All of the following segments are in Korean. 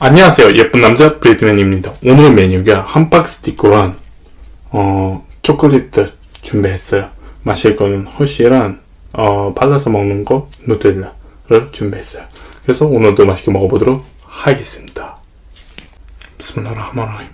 안녕하세요. 예쁜 남자 브리드맨입니다. 오늘 메뉴가 함박 스티커랑 어, 초콜릿 준비했어요. 마실 거는 허쉬랑 어, 발라서 먹는 거 누텔라를 준비했어요. 그래서 오늘도 맛있게 먹어보도록 하겠습니다. 비스밀라흐마라힘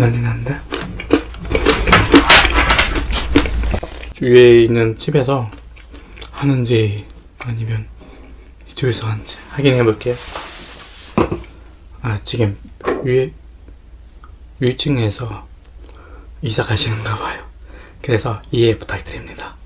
난리 난데? 위에 있는 집에서 하는지 아니면 이쪽에서 하는지 확인해 볼게요. 아 지금 위에 위층에서 이사 가시는가 봐요. 그래서 이해 부탁드립니다.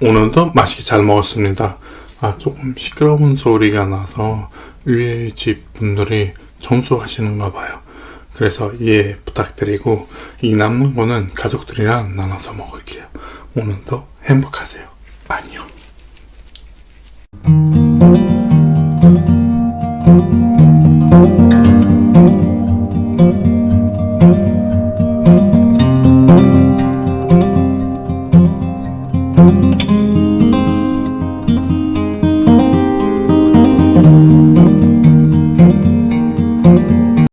오늘도 맛있게 잘 먹었습니다. 아, 조금 시끄러운 소리가 나서 위에 집 분들이 청소하시는가 봐요. 그래서 이해 부탁드리고 이 남는 거는 가족들이랑 나눠서 먹을게요. 오늘도 행복하세요. 안녕.